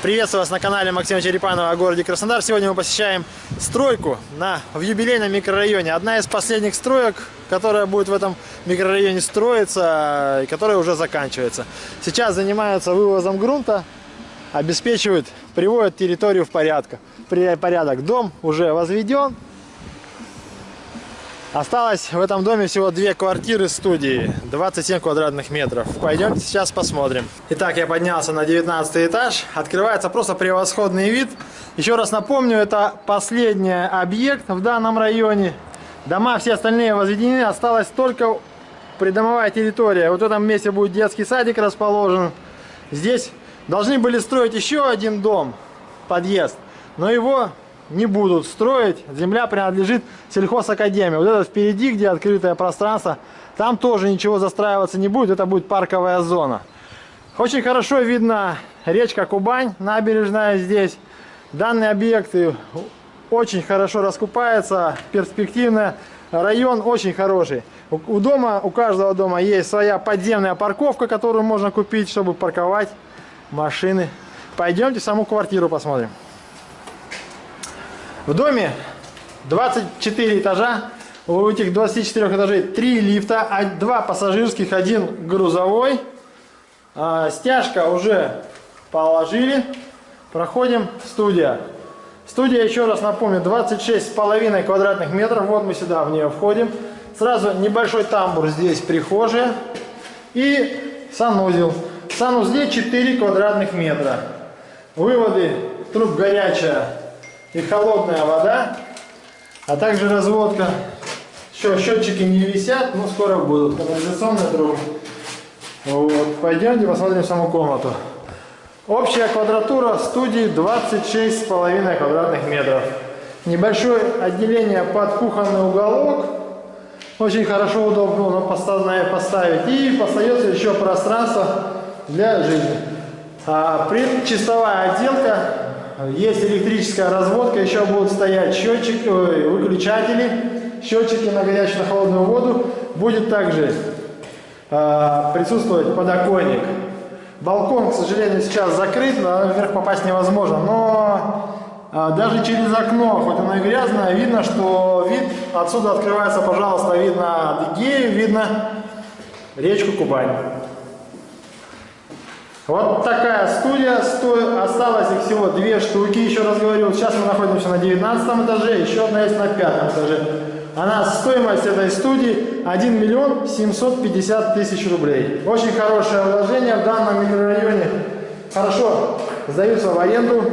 Приветствую вас на канале Максима Черепанова о городе Краснодар. Сегодня мы посещаем стройку на, в юбилейном микрорайоне. Одна из последних строек, которая будет в этом микрорайоне строиться и которая уже заканчивается. Сейчас занимаются вывозом грунта, обеспечивают, приводят территорию в порядок. порядок. Дом уже возведен, Осталось в этом доме всего две квартиры студии, 27 квадратных метров. Пойдемте сейчас посмотрим. Итак, я поднялся на 19 этаж. Открывается просто превосходный вид. Еще раз напомню, это последний объект в данном районе. Дома все остальные возведены, осталась только придомовая территория. Вот в этом месте будет детский садик расположен. Здесь должны были строить еще один дом, подъезд, но его не будут строить. Земля принадлежит сельхозакадемии. Вот это впереди, где открытое пространство, там тоже ничего застраиваться не будет. Это будет парковая зона. Очень хорошо видно речка Кубань, набережная здесь. Данный объект очень хорошо раскупается, перспективно. Район очень хороший. У дома, у каждого дома есть своя подземная парковка, которую можно купить, чтобы парковать машины. Пойдемте саму квартиру посмотрим. В доме 24 этажа. У этих 24 этажей 3 лифта, 2 пассажирских, 1 грузовой. А, стяжка уже положили. Проходим студия. Студия, еще раз напомню, 26,5 квадратных метров. Вот мы сюда в нее входим. Сразу небольшой тамбур здесь, прихожая. И санузел. В санузле 4 квадратных метра. Выводы, труб горячая и холодная вода, а также разводка. Еще счетчики не висят, но скоро будут. Канализационная труба. Вот. Пойдемте посмотрим саму комнату. Общая квадратура студии 26,5 квадратных метров. Небольшое отделение под кухонный уголок. Очень хорошо, удобно поставить. И остается еще пространство для жизни. А, предчистовая отделка есть электрическая разводка, еще будут стоять счетчик, выключатели, счетчики на горячую, на холодную воду. Будет также э, присутствовать подоконник. Балкон, к сожалению, сейчас закрыт, наверх попасть невозможно, но э, даже через окно, хоть оно и грязное, видно, что вид отсюда открывается, пожалуйста, видно Адыгею, видно речку Кубань. Вот такая студия, сто... осталось их всего две штуки, еще раз говорю. Сейчас мы находимся на 19 этаже, еще одна есть на пятом этаже. Она, стоимость этой студии 1 миллион 750 тысяч рублей. Очень хорошее вложение в данном микрорайоне. Хорошо сдаются в аренду.